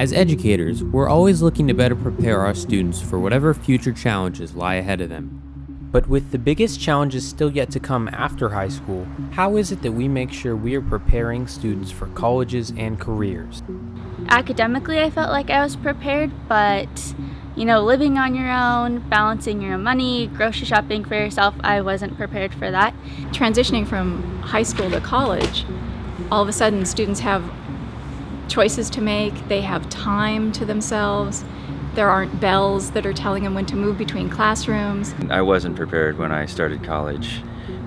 As educators, we're always looking to better prepare our students for whatever future challenges lie ahead of them. But with the biggest challenges still yet to come after high school, how is it that we make sure we are preparing students for colleges and careers? Academically, I felt like I was prepared, but you know, living on your own, balancing your own money, grocery shopping for yourself, I wasn't prepared for that. Transitioning from high school to college, all of a sudden students have choices to make, they have time to themselves. There aren't bells that are telling them when to move between classrooms. I wasn't prepared when I started college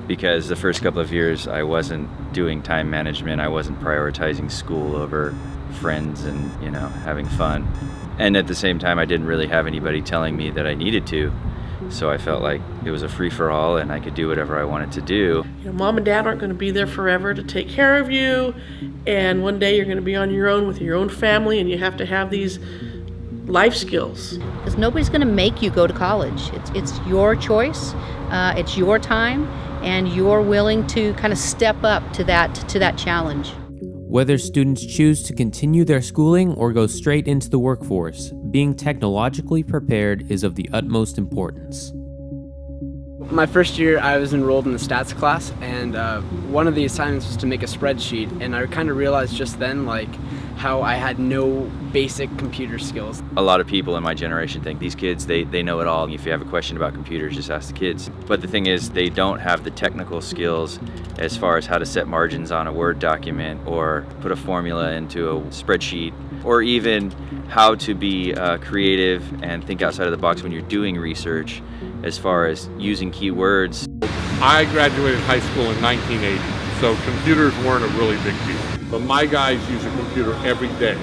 because the first couple of years I wasn't doing time management, I wasn't prioritizing school over friends and, you know, having fun. And at the same time, I didn't really have anybody telling me that I needed to. So I felt like it was a free for all and I could do whatever I wanted to do. You know, mom and dad aren't going to be there forever to take care of you. And one day you're going to be on your own with your own family and you have to have these life skills. Because nobody's going to make you go to college. It's, it's your choice, uh, it's your time, and you're willing to kind of step up to that, to that challenge. Whether students choose to continue their schooling or go straight into the workforce, being technologically prepared is of the utmost importance. My first year I was enrolled in the stats class and uh, one of the assignments was to make a spreadsheet and I kind of realized just then like how I had no basic computer skills. A lot of people in my generation think these kids, they, they know it all. If you have a question about computers, just ask the kids. But the thing is, they don't have the technical skills as far as how to set margins on a Word document or put a formula into a spreadsheet or even how to be uh, creative and think outside of the box when you're doing research as far as using keywords. I graduated high school in 1980, so computers weren't a really big deal. But my guys use a computer every day.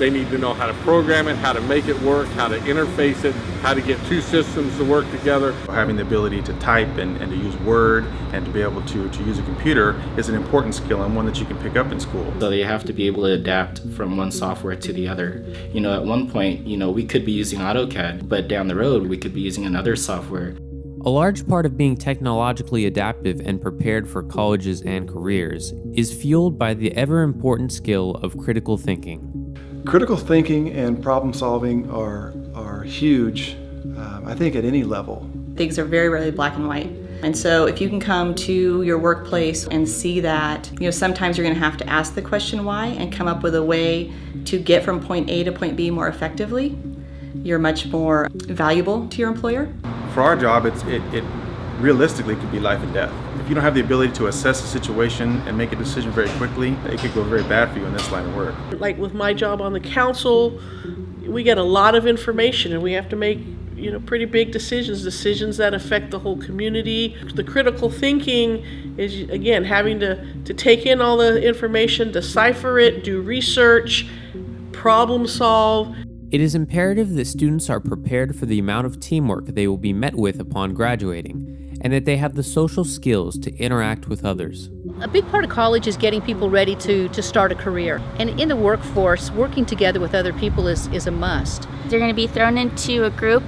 They need to know how to program it, how to make it work, how to interface it, how to get two systems to work together. Having the ability to type and, and to use Word and to be able to, to use a computer is an important skill and one that you can pick up in school. So you have to be able to adapt from one software to the other. You know, at one point, you know, we could be using AutoCAD, but down the road, we could be using another software. A large part of being technologically adaptive and prepared for colleges and careers is fueled by the ever important skill of critical thinking. Critical thinking and problem solving are, are huge, um, I think, at any level. Things are very rarely black and white. And so if you can come to your workplace and see that, you know, sometimes you're going to have to ask the question why and come up with a way to get from point A to point B more effectively, you're much more valuable to your employer. For our job, it's, it, it realistically could be life and death. If you don't have the ability to assess the situation and make a decision very quickly, it could go very bad for you in this line of work. Like with my job on the council, we get a lot of information and we have to make you know pretty big decisions decisions that affect the whole community the critical thinking is again having to to take in all the information decipher it do research problem solve it is imperative that students are prepared for the amount of teamwork they will be met with upon graduating, and that they have the social skills to interact with others. A big part of college is getting people ready to, to start a career. And in the workforce, working together with other people is, is a must. You're going to be thrown into a group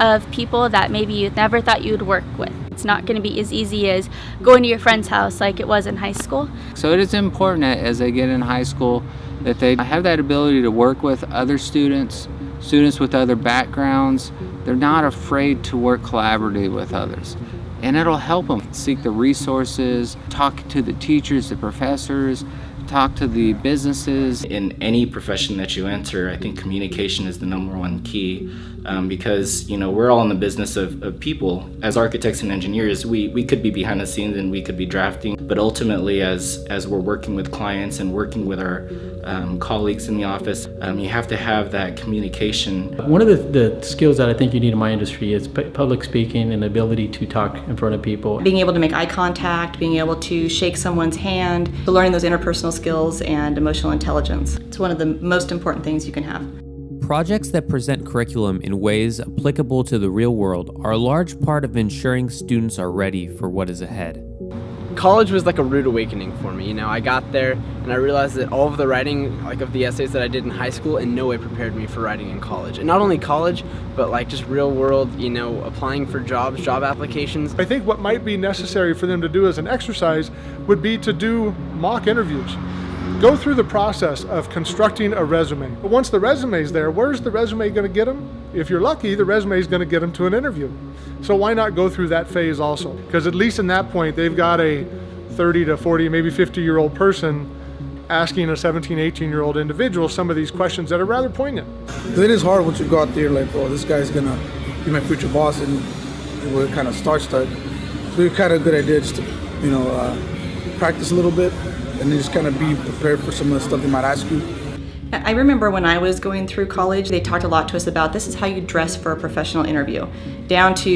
of people that maybe you never thought you'd work with. It's not going to be as easy as going to your friend's house like it was in high school. So it is important that as they get in high school that they have that ability to work with other students, students with other backgrounds. They're not afraid to work collaboratively with others. And it'll help them seek the resources, talk to the teachers, the professors, talk to the businesses. In any profession that you enter, I think communication is the number one key um, because you know we're all in the business of, of, people. As architects and engineers, we, we could be behind the scenes and we could be drafting, but ultimately as, as we're working with clients and working with our um, colleagues in the office, um, you have to have that communication. One of the, the skills that I think you need in my industry is public speaking and the ability to talk in front of people. Being able to make eye contact, being able to shake someone's hand, learning those interpersonal skills and emotional intelligence. It's one of the most important things you can have. Projects that present curriculum in ways applicable to the real world are a large part of ensuring students are ready for what is ahead. college was like a rude awakening for me. You know, I got there and I realized that all of the writing, like of the essays that I did in high school, in no way prepared me for writing in college. And not only college, but like just real world, you know, applying for jobs, job applications. I think what might be necessary for them to do as an exercise would be to do mock interviews. Go through the process of constructing a resume. But once the resume is there, where's the resume going to get them? If you're lucky, the resume is going to get them to an interview. So why not go through that phase also? Because at least in that point, they've got a 30 to 40, maybe 50 year old person asking a 17, 18 year old individual some of these questions that are rather poignant. It is hard once you go out there like, oh, this guy's gonna be my future boss, and we're kind of start start. So it's kind of a good idea just to, you know, uh, practice a little bit and then just kind of be prepared for some of the stuff they might ask you. I remember when I was going through college, they talked a lot to us about this is how you dress for a professional interview, down to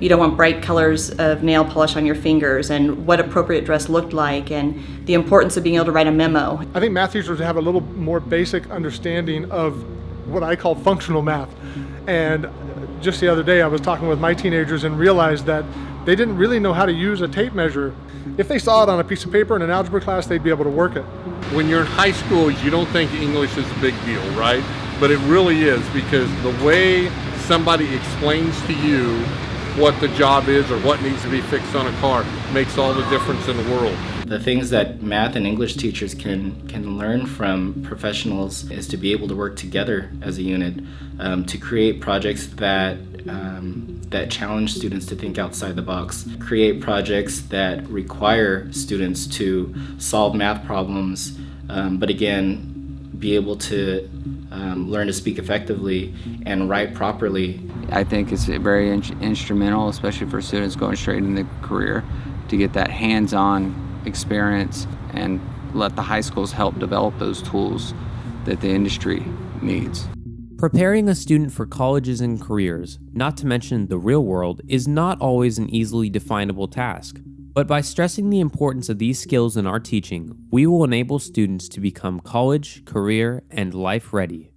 you don't want bright colors of nail polish on your fingers and what appropriate dress looked like and the importance of being able to write a memo. I think math teachers have a little more basic understanding of what I call functional math. And just the other day, I was talking with my teenagers and realized that they didn't really know how to use a tape measure. If they saw it on a piece of paper in an algebra class, they'd be able to work it. When you're in high school, you don't think English is a big deal, right? But it really is because the way somebody explains to you what the job is or what needs to be fixed on a car makes all the difference in the world. The things that math and English teachers can can learn from professionals is to be able to work together as a unit um, to create projects that um, that challenge students to think outside the box, create projects that require students to solve math problems, um, but again, be able to um, learn to speak effectively and write properly. I think it's very in instrumental, especially for students going straight into the career, to get that hands-on experience and let the high schools help develop those tools that the industry needs. Preparing a student for colleges and careers, not to mention the real world, is not always an easily definable task. But by stressing the importance of these skills in our teaching, we will enable students to become college, career, and life ready.